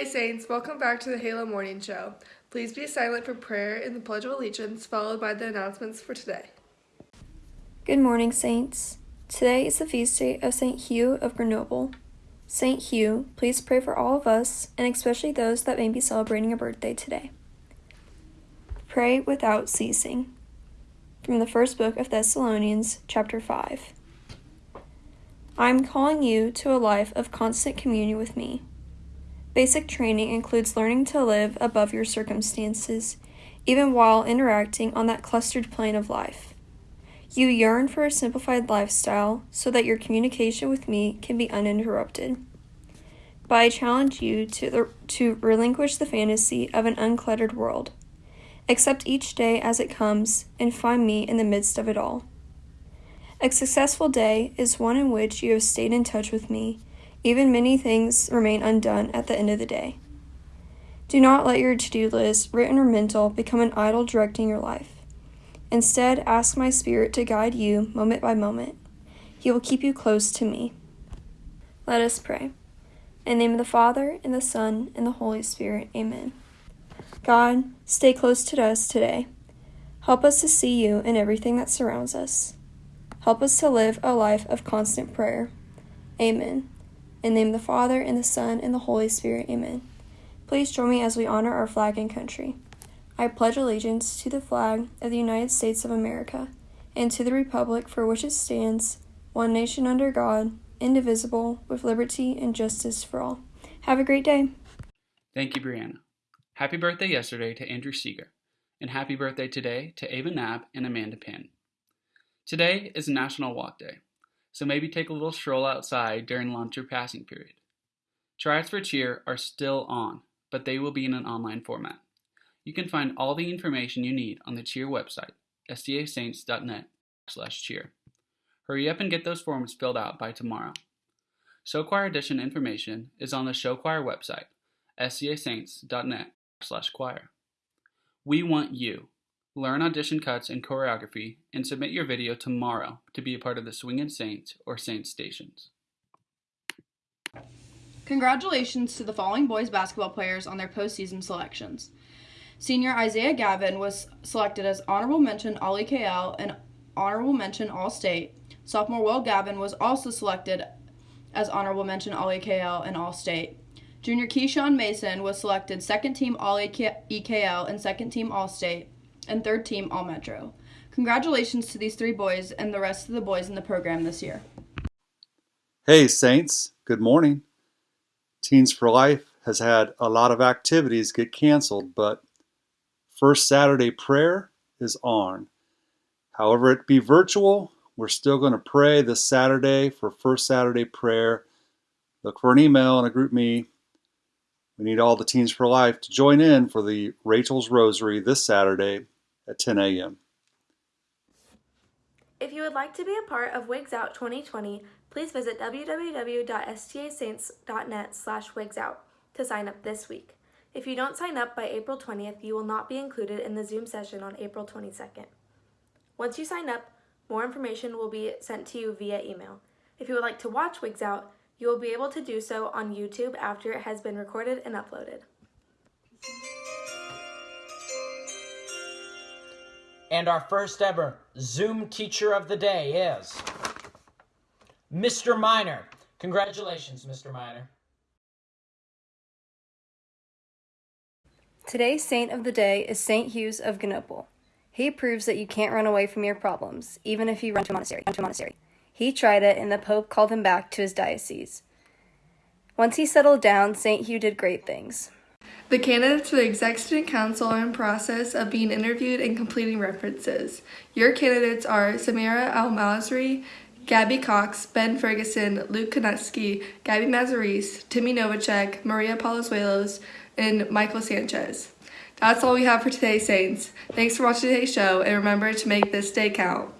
Saints, welcome back to the Halo Morning Show. Please be silent for prayer and the Pledge of Allegiance, followed by the announcements for today. Good morning, Saints. Today is the feast day of St. Hugh of Grenoble. St. Hugh, please pray for all of us, and especially those that may be celebrating a birthday today. Pray without ceasing. From the first book of Thessalonians, chapter 5. I am calling you to a life of constant communion with me. Basic training includes learning to live above your circumstances, even while interacting on that clustered plane of life. You yearn for a simplified lifestyle so that your communication with me can be uninterrupted. But I challenge you to, to relinquish the fantasy of an uncluttered world. Accept each day as it comes and find me in the midst of it all. A successful day is one in which you have stayed in touch with me even many things remain undone at the end of the day. Do not let your to do list, written or mental, become an idol directing your life. Instead, ask my Spirit to guide you moment by moment. He will keep you close to me. Let us pray. In the name of the Father, and the Son, and the Holy Spirit, amen. God, stay close to us today. Help us to see you in everything that surrounds us. Help us to live a life of constant prayer. Amen. In the name of the Father, and the Son, and the Holy Spirit. Amen. Please join me as we honor our flag and country. I pledge allegiance to the flag of the United States of America, and to the republic for which it stands, one nation under God, indivisible, with liberty and justice for all. Have a great day. Thank you, Brianna. Happy birthday yesterday to Andrew Seeger, and happy birthday today to Ava Knapp and Amanda Pinn. Today is National Walk Day so maybe take a little stroll outside during lunch or passing period. Tryouts for cheer are still on, but they will be in an online format. You can find all the information you need on the cheer website, stasaints.net slash cheer. Hurry up and get those forms filled out by tomorrow. Show choir audition information is on the show choir website, stasaints.net slash choir. We want you. Learn audition cuts and choreography, and submit your video tomorrow to be a part of the Swingin' Saints or Saints Stations. Congratulations to the following boys basketball players on their postseason selections. Senior Isaiah Gavin was selected as honorable mention All EKL and honorable mention All State. Sophomore Will Gavin was also selected as honorable mention All EKL and All State. Junior Keyshawn Mason was selected second team All EKL and second team All State and third team All Metro. Congratulations to these three boys and the rest of the boys in the program this year. Hey, Saints, good morning. Teens for Life has had a lot of activities get canceled, but First Saturday prayer is on. However, it be virtual, we're still going to pray this Saturday for First Saturday prayer. Look for an email and a GroupMe. we need all the Teens for Life to join in for the Rachel's Rosary this Saturday at 10 a.m. If you would like to be a part of Wigs Out 2020, please visit www.stasaints.net slash wigsout to sign up this week. If you don't sign up by April 20th, you will not be included in the Zoom session on April 22nd. Once you sign up, more information will be sent to you via email. If you would like to watch Wigs Out, you will be able to do so on YouTube after it has been recorded and uploaded. And our first ever Zoom teacher of the day is Mr. Miner. Congratulations, Mr. Miner. Today's saint of the day is Saint Hughes of Grenoble. He proves that you can't run away from your problems, even if you run to a monastery. To a monastery. He tried it, and the Pope called him back to his diocese. Once he settled down, St. Hugh did great things. The candidates for the Exec Student Council are in process of being interviewed and completing references. Your candidates are Samira Al Gabby Cox, Ben Ferguson, Luke Konutsky, Gabby Mazaris, Timmy Novacek, Maria Palazuelos, and Michael Sanchez. That's all we have for today, Saints. Thanks for watching today's show, and remember to make this day count.